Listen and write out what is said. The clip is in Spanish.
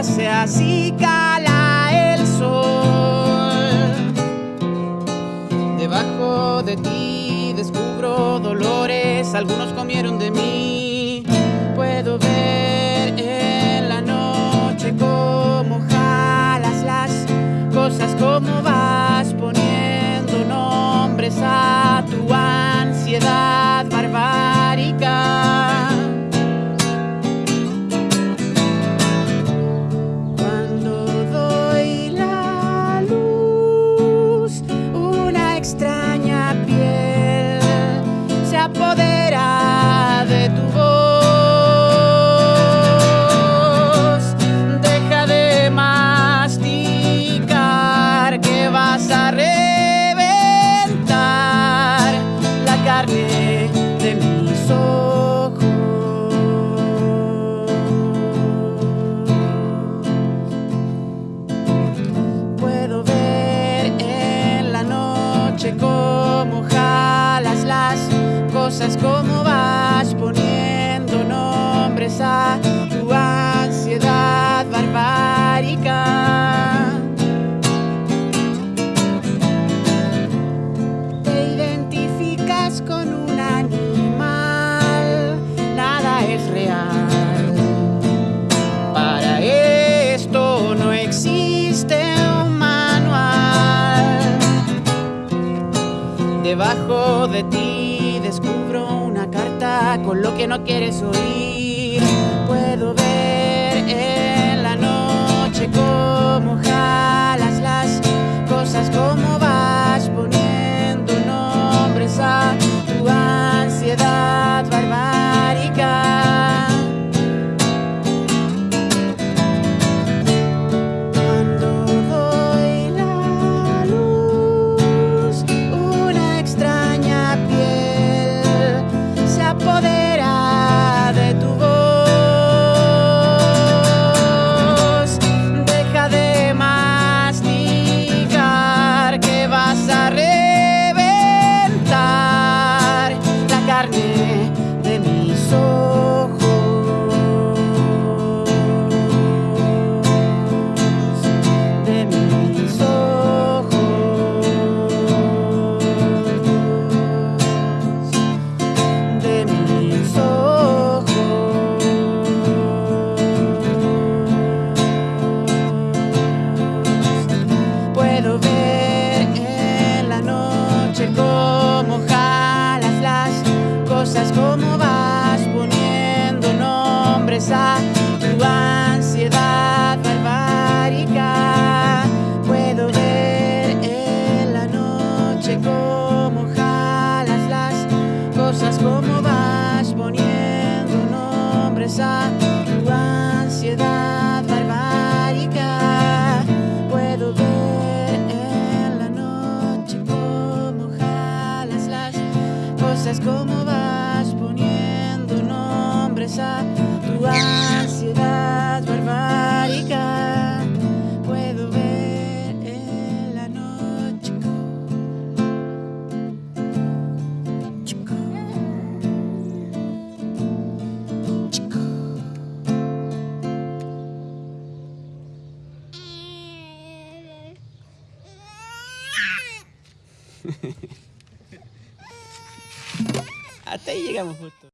hace así cala el sol. Debajo de ti descubro dolores, algunos comieron de mí. Puedo ver en la noche cómo jalas las cosas, como va. Cosas, cómo vas poniendo nombres a tu ansiedad barbárica. Te identificas con un animal, nada es real. Para esto no existe un manual. Debajo de ti descubro una carta con lo que no quieres oír. Puedo ver en cómo vas poniendo nombres a tu ansiedad barbárica. Puedo ver en la noche cómo jalas las cosas, cómo vas poniendo nombres a Hasta ahí llegamos justo.